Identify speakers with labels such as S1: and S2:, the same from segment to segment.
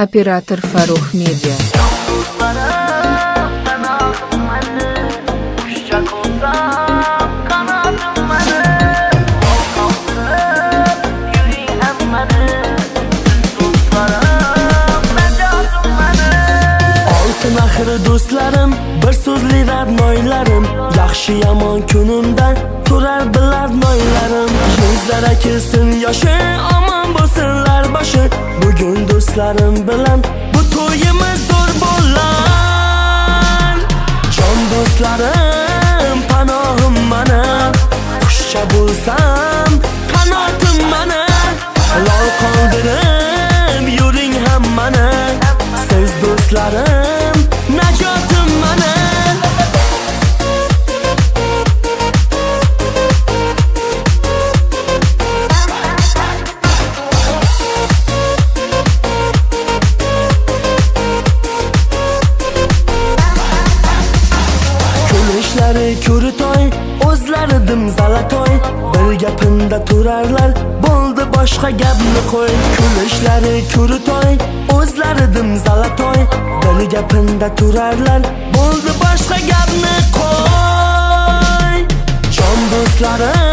S1: Оператор Фарух Медиа.
S2: Oltin axir do'stlarim, bir so'zli radnoylarim Yaxshi yomon kunimda turar bilar noylarim. Yuzlara kelsin yoshi, omon bo'lsinlar. Bugun do'stlarim bilan bu to'yimiz zo'r bo'lar Jon do'stlarim, panohim mana Qushcha bo'lsam, qanotim mana Lol qoldirib yuring ham mana Siz do'stlarim, o'zlari zalatoy Bir gapimda turarlar, bo'ldi boshqa gapni qo'y. Kulishlari kuritoy, o'zlaridim zalatoy Bir gapimda turarlar, bo'ldi boshqa gapni qo'y. Jon do'stlarim,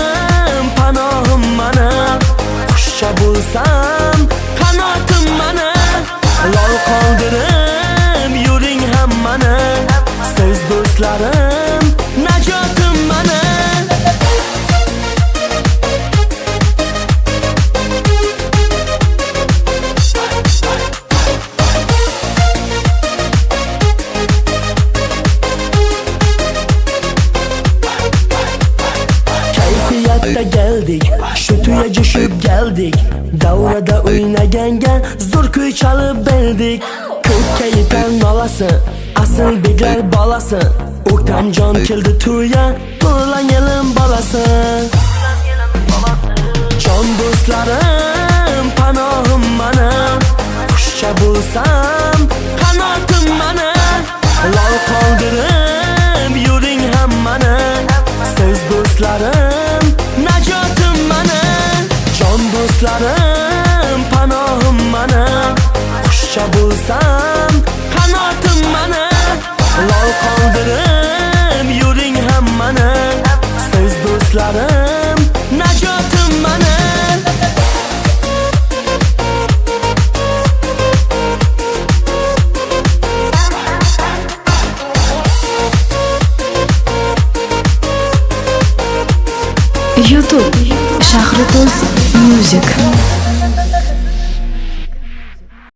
S2: Kayfiyatda geldik, shu tuya jo'shib geldik. Davrada o'ynaganga zo'r kuy chalib berdik Ko'kka yetar nolasi, asl beklar bolasi O'ktamjon keldi tuya, to'lan yelim bolasi Jon do'stlarim, panohim mana Qushcha bo'lsam, qanotim mana Lol qoldirib yuring hammani Siz do'stlarim, Jon panohim mana Qushcha bo'lsam, qanotim mana Lol qoldirib yuring hammani Siz do'stlarim, najotim mana
S3: YouTube Shahrido'z Music